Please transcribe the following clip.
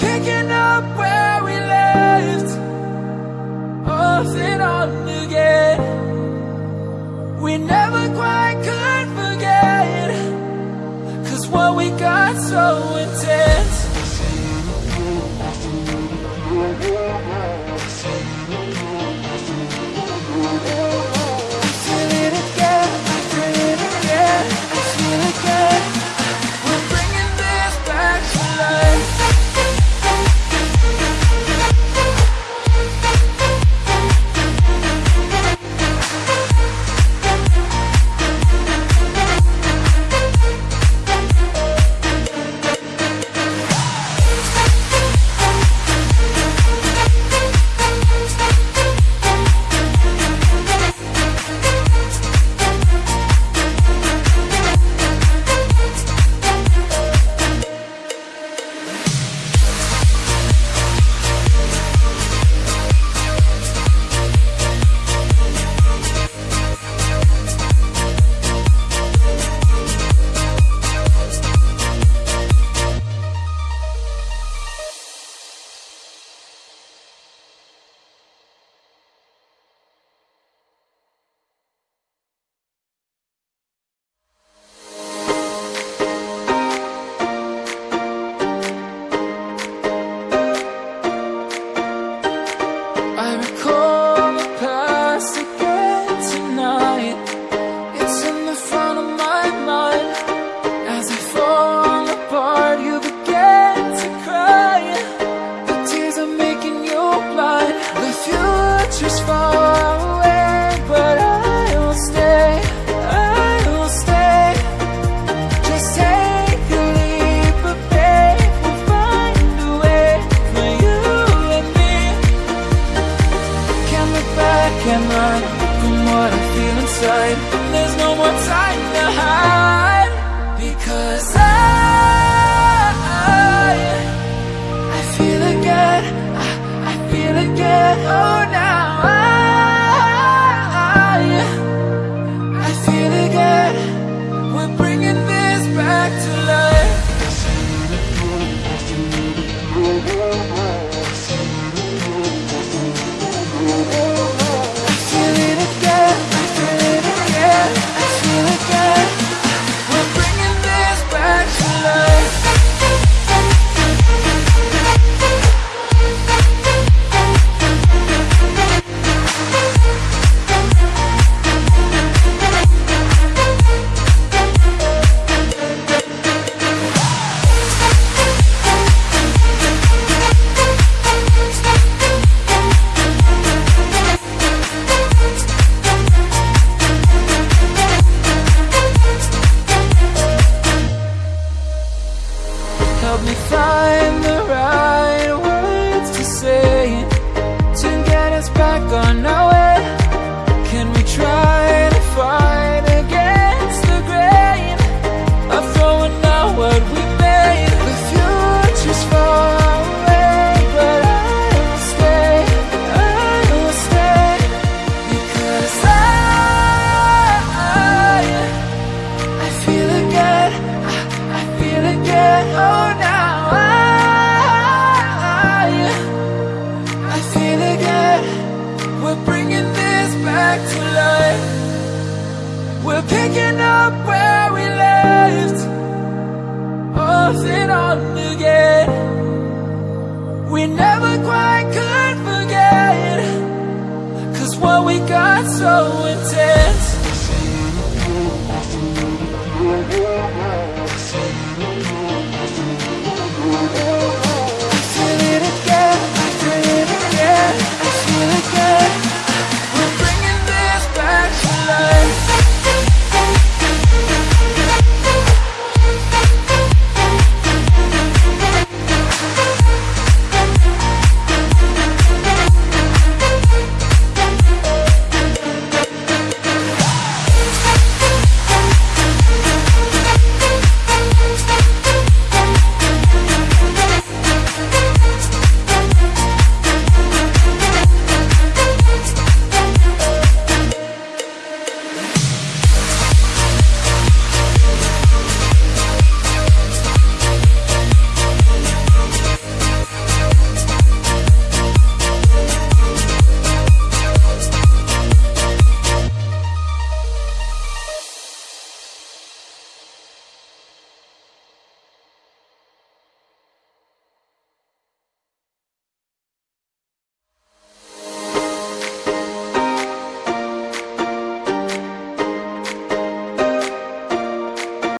Picking up where we left Off and on again. We never quite could forget Cause what we got so intense. Picking up where we left. Off and on again We never quite could forget. Cause what we got so